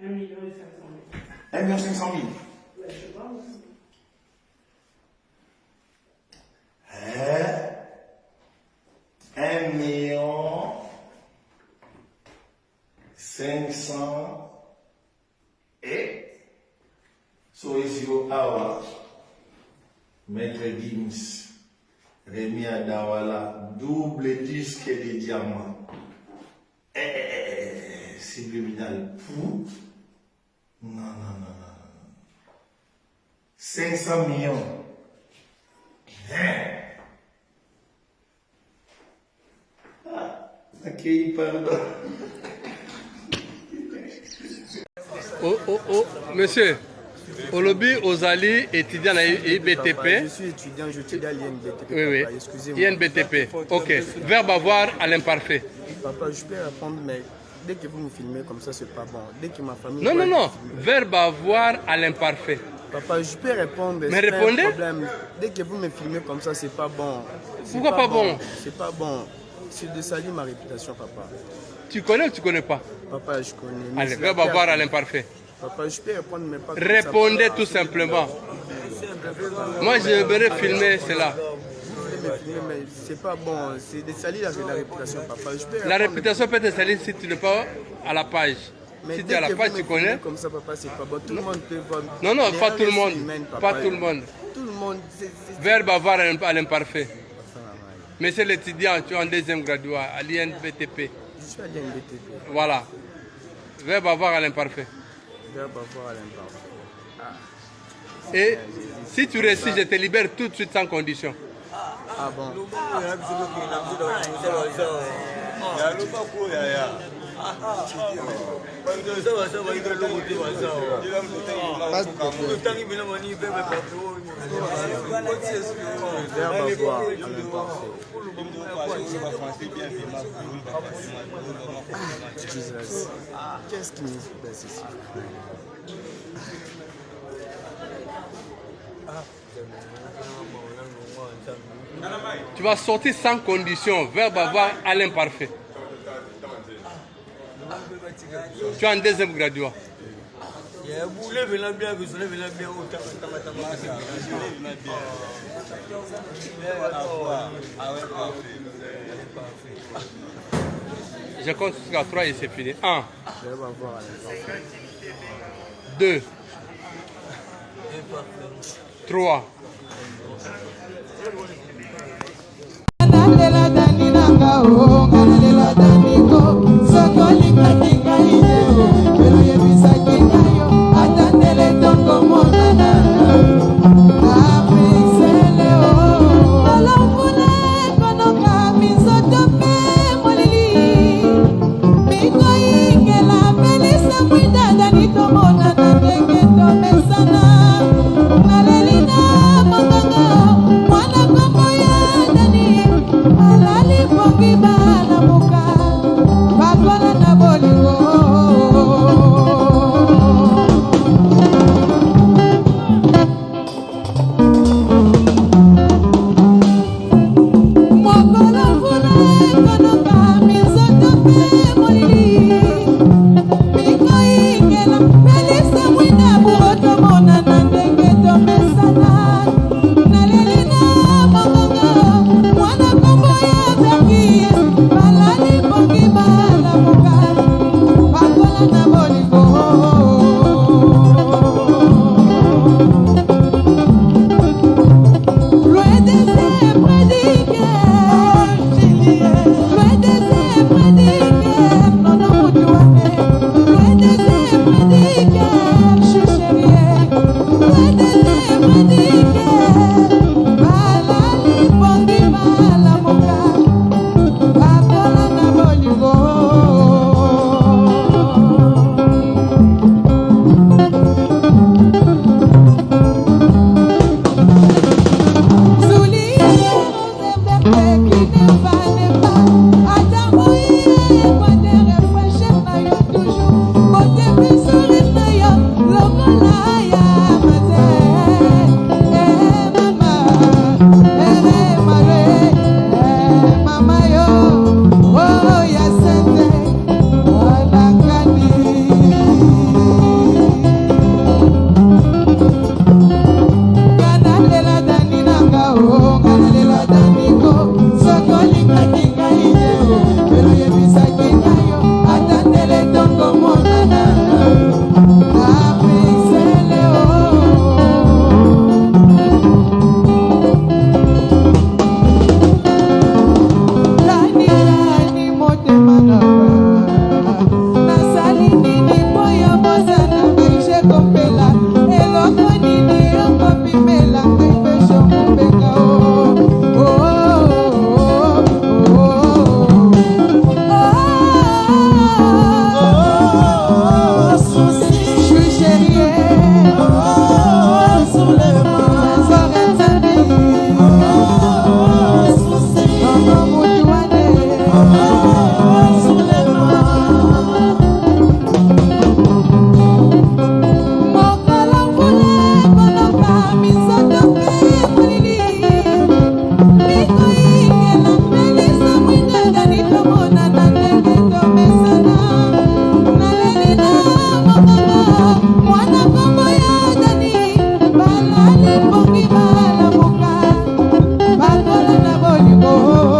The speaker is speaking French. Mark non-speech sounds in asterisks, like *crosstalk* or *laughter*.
1 million et 500 000. 1 million 500 000. Ouais, je sais pas. Hein? 1 million 500 et Soisio Awa, Maître Gims, Rémi Adawala, double disque de diamant. Eh, eh, eh, eh, subliminal pour. Non, non, non, non. non. 500 millions. Hein? Ah, ok, pardon. *laughs* Oh, oh, oh, monsieur, olobi ozali étudiant na IBTP. Je suis étudiant, je étudie à l'INBTP. Oui, oui. Excusez-moi. INBTP. Ok. Verbe avoir à l'imparfait. Papa, je peux répondre, mais dès que vous me filmez comme ça, c'est pas bon. Dès que ma famille. Non, non, non. Verbe avoir à l'imparfait. Papa, je peux répondre. Mais répondez. problème. Dès que vous me filmez comme ça, c'est pas bon. Pourquoi pas bon? C'est pas bon. C'est de salir ma réputation, papa. Tu connais ou tu connais pas? Papa, je connais. mais Allez, verbe avoir à l'imparfait. Papa, je peux répondre, mais pas Répondez tout simplement. Moi, je vais filmer cela. Filmer, mais c'est pas bon. C'est de salir la, la réputation, papa. La réputation peut être salie si tu n'es pas à la page. Mais Si tu es à la page, tu connais. Comme ça, papa, c'est pas bon. Tout le monde peut voir. Non, non, pas tout le monde. Pas tout le monde. Tout le monde. Verbe avoir à l'imparfait. Monsieur l'étudiant, tu es en deuxième graduat à l'INBTP. Je suis à l'INBTP. Voilà. Verbe avoir à l'imparfait. Verbe avoir à l'imparfait. Et si tu réussis, je te libère tout de suite sans condition. Ah bon. yaloba koya ya bato eza baza bayika eloko te bazaotangi bino bani pe Qu'est-ce qui nous passe ici? Ah. Tu vas sortir sans condition. Verbe avoir à l'imparfait. Tu es en deuxième graduat. Je compte jusqu'à 3 et c'est fini. 1, Verbe avoir à l'imparfait. 2, 3. nalela Música Haribo.